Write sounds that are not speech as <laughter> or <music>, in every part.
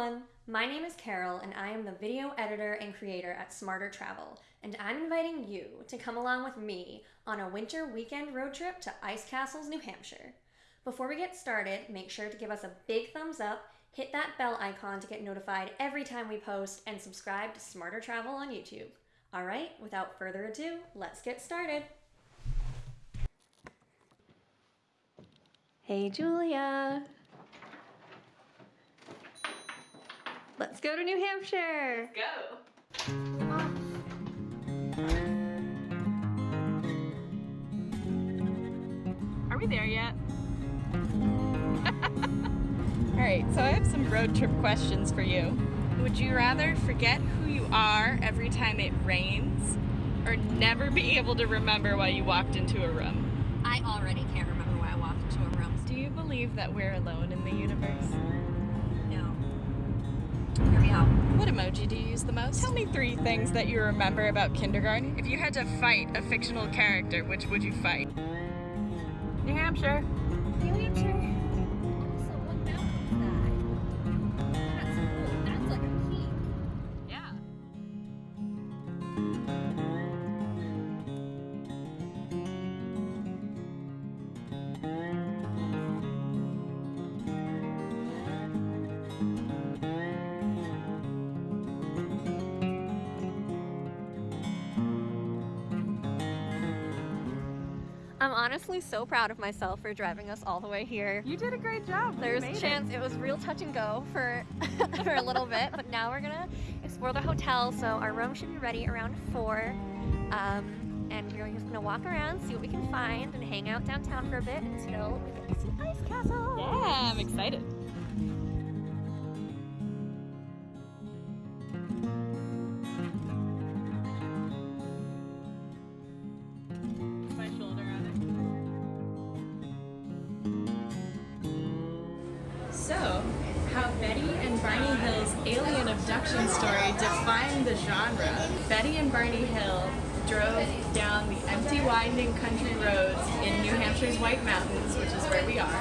everyone! My name is Carol, and I am the video editor and creator at Smarter Travel, and I'm inviting you to come along with me on a winter weekend road trip to Ice Castles, New Hampshire. Before we get started, make sure to give us a big thumbs up, hit that bell icon to get notified every time we post, and subscribe to Smarter Travel on YouTube. Alright, without further ado, let's get started! Hey Julia! Let's go to New Hampshire! Go. Are we there yet? <laughs> All right, so I have some road trip questions for you. Would you rather forget who you are every time it rains or never be able to remember why you walked into a room? I already can't remember why I walked into a room. Do you believe that we're alone in the universe? No. Hear me out. What emoji do you use the most? Tell me three things that you remember about kindergarten. If you had to fight a fictional character, which would you fight? New Hampshire. New Hampshire. Also, what mountain is that? That's cool. That's like a peak. Yeah. I'm honestly so proud of myself for driving us all the way here. You did a great job. There's a made it. chance it. was real touch and go for <laughs> for a little bit, but now we're gonna explore the hotel. So our room should be ready around four, um, and we're just gonna walk around, see what we can find, and hang out downtown for a bit until we get to see Ice Castle. Yeah, I'm excited. Barney Hill's alien abduction story defined the genre. Betty and Barney Hill drove down the empty, winding country roads in New Hampshire's White Mountains, which is where we are.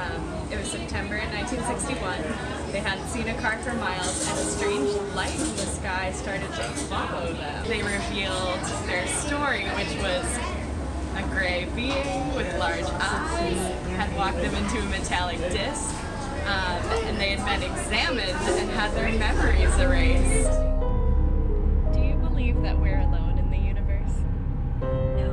Um, it was September in 1961. They hadn't seen a car for miles, and a strange light in the sky started to follow them. They revealed their story, which was a gray being with large eyes had walked them into a metallic disc, um, and they had been examined and had their memories erased. Do you believe that we're alone in the universe? No.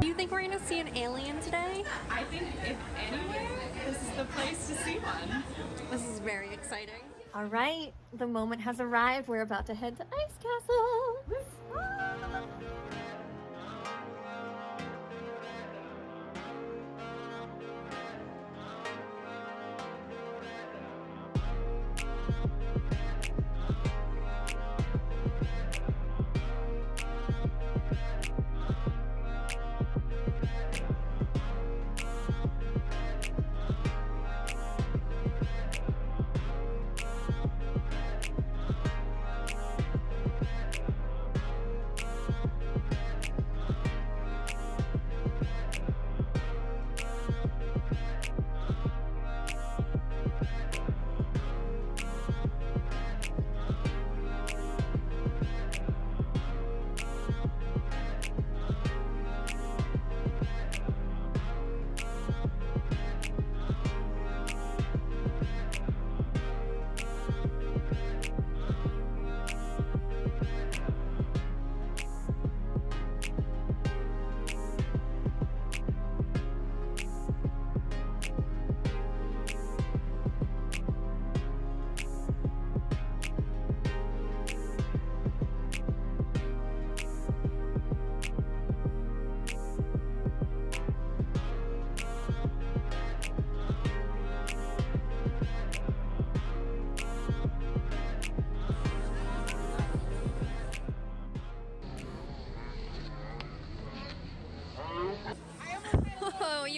Do you think we're gonna see an alien today? I think if anywhere, this is the place to see one. This is very exciting. All right, the moment has arrived. We're about to head to Ice Castle.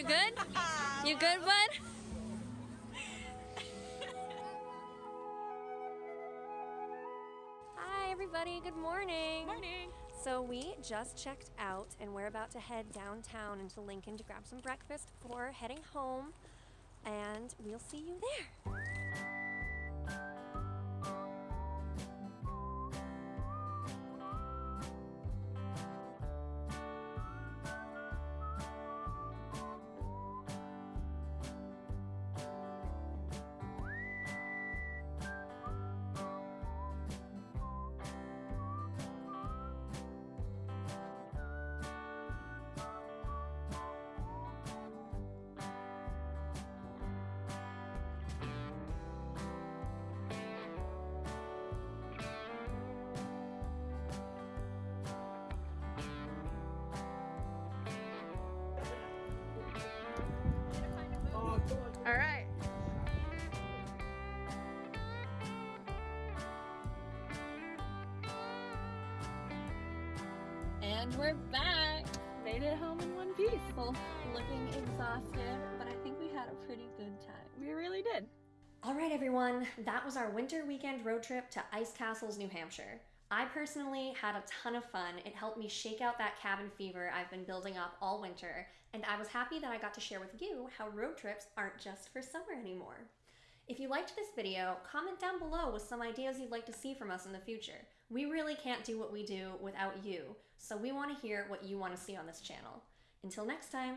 Good? You good, bud? Hi, everybody. Good morning. Morning. So we just checked out and we're about to head downtown into Lincoln to grab some breakfast before heading home. And we'll see you there. And we're back. Made it home in one piece. Both looking exhausted, but I think we had a pretty good time. We really did. All right, everyone, that was our winter weekend road trip to Ice Castles, New Hampshire. I personally had a ton of fun. It helped me shake out that cabin fever I've been building up all winter, and I was happy that I got to share with you how road trips aren't just for summer anymore. If you liked this video, comment down below with some ideas you'd like to see from us in the future. We really can't do what we do without you, so we want to hear what you want to see on this channel. Until next time.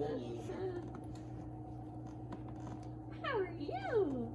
Oh. How are you?